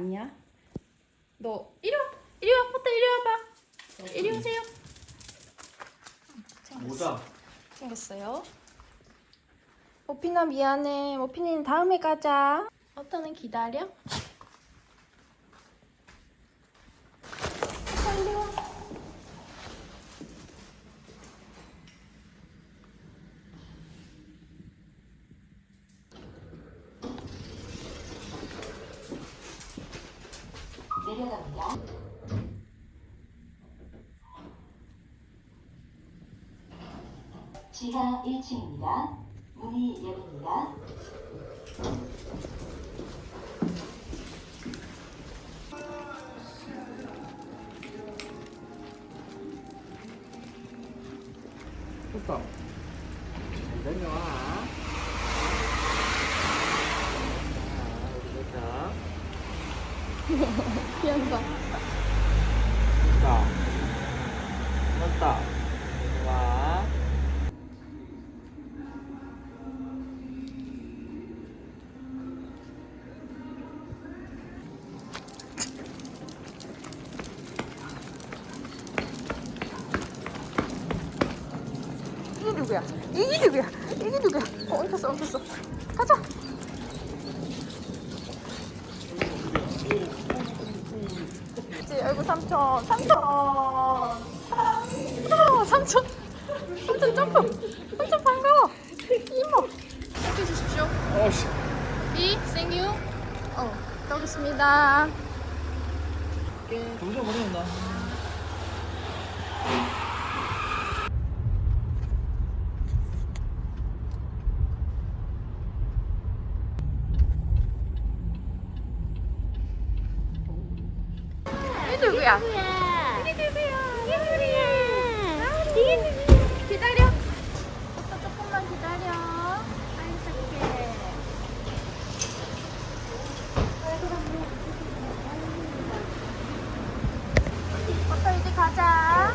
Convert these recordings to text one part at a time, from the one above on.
아니야. 너 이리 와. 이리 와. 포터 이리 와봐. 이리 오세요. 모자. 생겼어요. 모피나 미안해. 모피는 다음에 가자. 어터는 기다려. 지하 1층입니다. 문이 열립니다. 됐다. 내려와. 자, 귀엽다. 됐다. 됐다. 와. 이게 누구야? 이게 누구야? 이게 누구야? 어, 엉켰어, 엉켰어. 가자. 그치, 아이고, 삼촌. 삼촌. 삼촌. 삼촌. 삼촌 점프. 삼촌 반가워. 이모. 함께 주십시오. 어씨. 이, 생유. 어, 가보겠습니다. 점점 어려운다. 이게 누구야? 이게 누구야? 이게 누구야? 이게 누구야? 기다려. 오빠 조금만 기다려. 빨리 시작해. 오빠 이제 가자.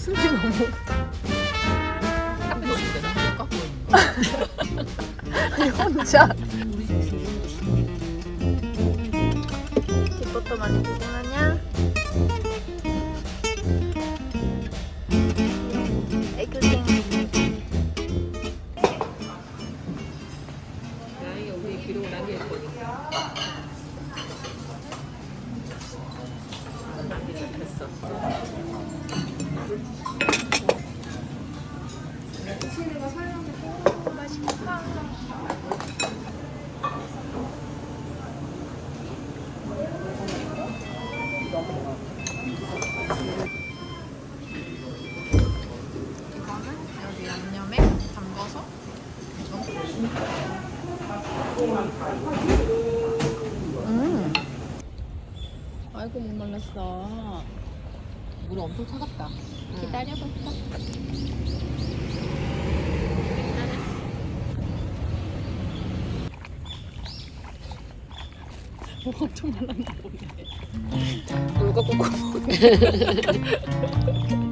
뒷모습이 너무. 카페도 없는데 나 갖고 있는 거. 아니, 혼자. 뒷부터 많이 구경하냐? 애교생. 나이가 우리 기록을 남길 거니까. 음. 아이고 못 말랐어. 물 엄청 차갑다. 기다려볼까? 엄청 말랐나 보네. 물과 꽂고.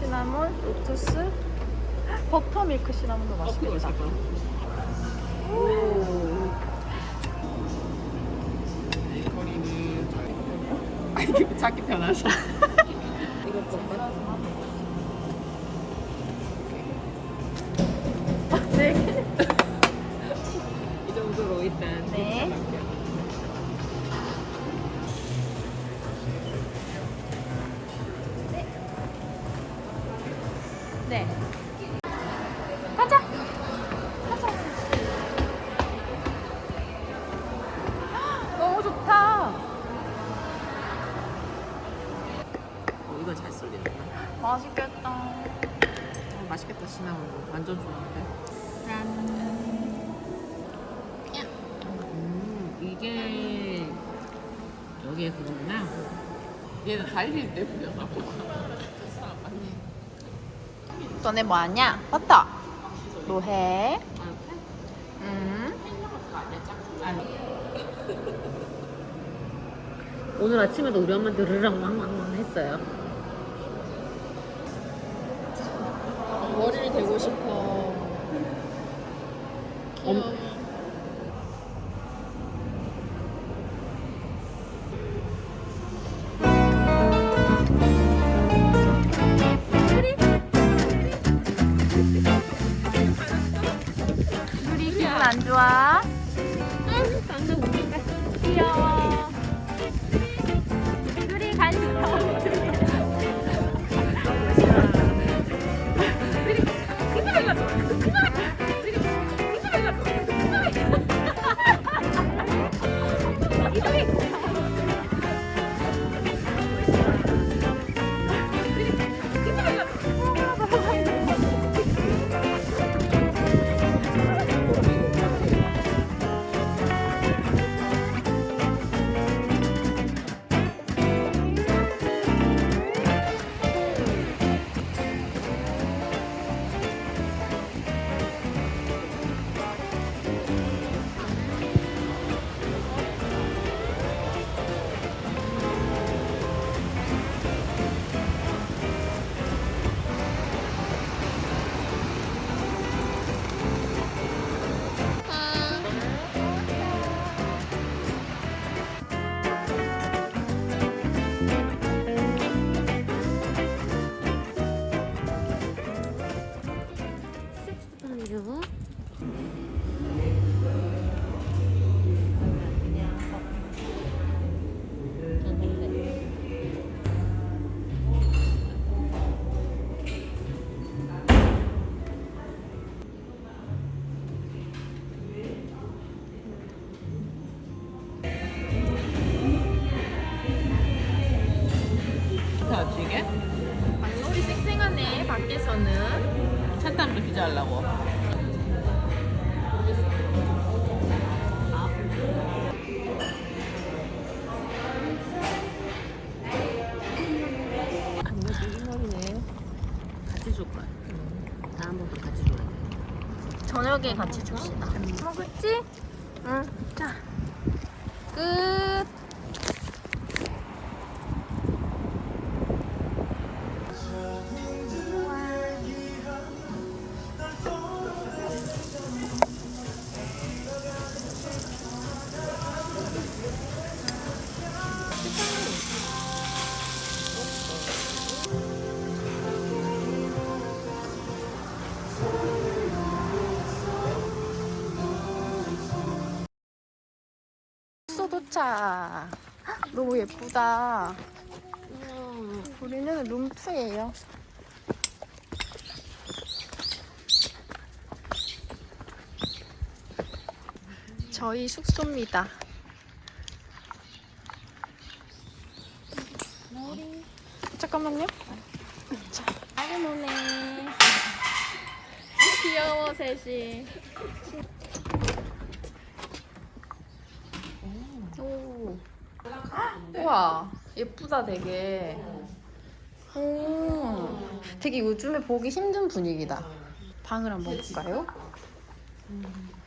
시나몬, 로투스, 버터 밀크 시나몬도 맛있겠다. 아 이게 찾기 편하셔. 맛있겠다. 어, 맛있겠다 시나몬. 완전 좋아하는데. 짠. 음 이게 여기에 그거구나. 얘는 부려나 봐. 너네 뭐 하냐? 버터. 뭐 해? 음. 오늘 아침에도 우리 엄마한테 르랑 왕왕왕 했어요. 머리를 대고 싶어. 귀여워. 우리 기분 안 좋아? 귀여워. 우리 줄 거야. 다음부터 같이 줘야 돼. 저녁에 같이 줍시다 먹을지? 응 자 끝 도착. 너무 예쁘다. 우리는 룸2예요. 저희 숙소입니다. 잠깐만요. 자, 아기 노네. 귀여워 셋이. 오. 우와 예쁘다 되게. 오. 되게 요즘에 보기 힘든 분위기다. 방을 한번 볼까요?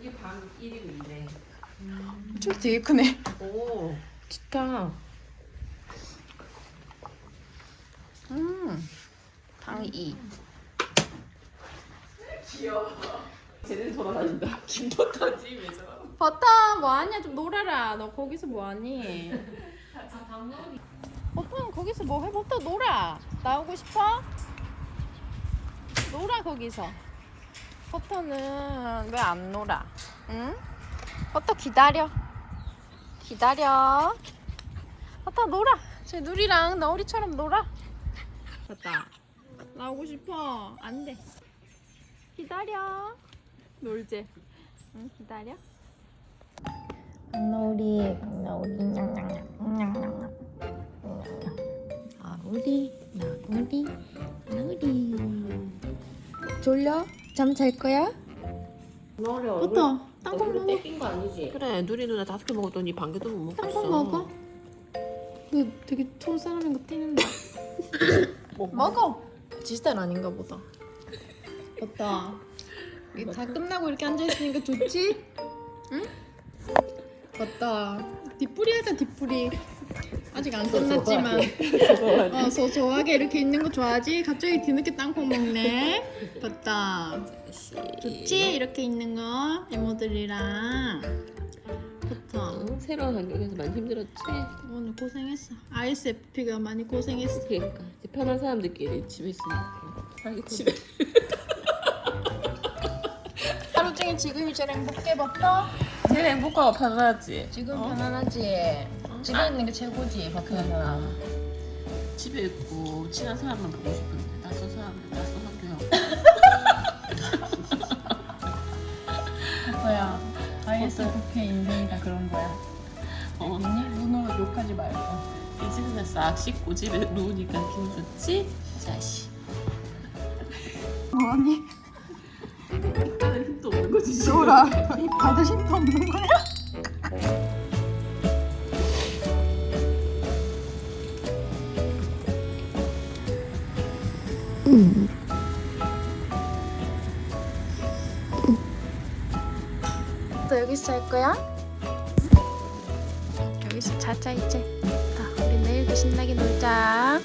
이게 방 1위인데. 좀 되게 크네. 오, 좋다. 음. 방 2. 쟤는 돌아다닌다. 김버터지 왜 저러? 버터 뭐하냐 좀 놀아라. 너 거기서 뭐하니? 버터 거기서 뭐해? 버터 놀아. 나오고 싶어? 놀아 거기서. 버터는 왜 안 놀아? 응? 버터 기다려. 기다려. 버터 놀아. 제 누리랑 너우리처럼 놀아. 됐다. 나오고 싶어. 안 돼. 기다려. 놀지. 응, 기다려. 나우리, 나우리, 냥냥냥, 나우리, 나우리, 나우리. 졸려? 잠 잘 거야? 너를 부터 땅콩 먹어. 뺏긴 거 아니지? 그래, 누리 누나 다섯 개 먹었더니 반 개도 못 먹겠어. 땅콩 먹어. 너 되게 좋은 사람인 것 같았는데. 먹어. 지스타일 아닌가 보다. 맞다. 다 끝나고 이렇게 앉아 있으니까 좋지? 응? 맞다. 뒷풀이 하자 뒷풀이. 아직 안 끝났지만. 어 소소하게 이렇게 있는 거 좋아하지? 갑자기 뒤늦게 땅콩 먹네. 맞다. 좋지? 이렇게 있는 거 이모들이랑. 좋다. 응, 새로운 환경에서 많이 힘들었지? 오늘 고생했어. ISFP가 많이 고생했어. 그러니까 편한 사람들끼리 집에 있으니까. 집에. 종일 지금이 제일 행복해 버터? 제일 행복하고 편하지. 지금 편안하지? 집에 있는 게 최고지 버터는 집에 있고 친한 사람만 보고 싶은데 낯선 사람들 낯선 학교야. 버터야 ISFP의 인생이 다 그런 거야 어, 언니? 눈으로 욕하지 말고 이제 그냥 싹 씻고 집에 누우니까 기분 좋지? 자식. 뭐하니? 거지. 지금. 좋아 다들 힘도 없는 거야? 너 여기서 잘 거야? 여기서 자자 이제 자 우리 내일 신나게 놀자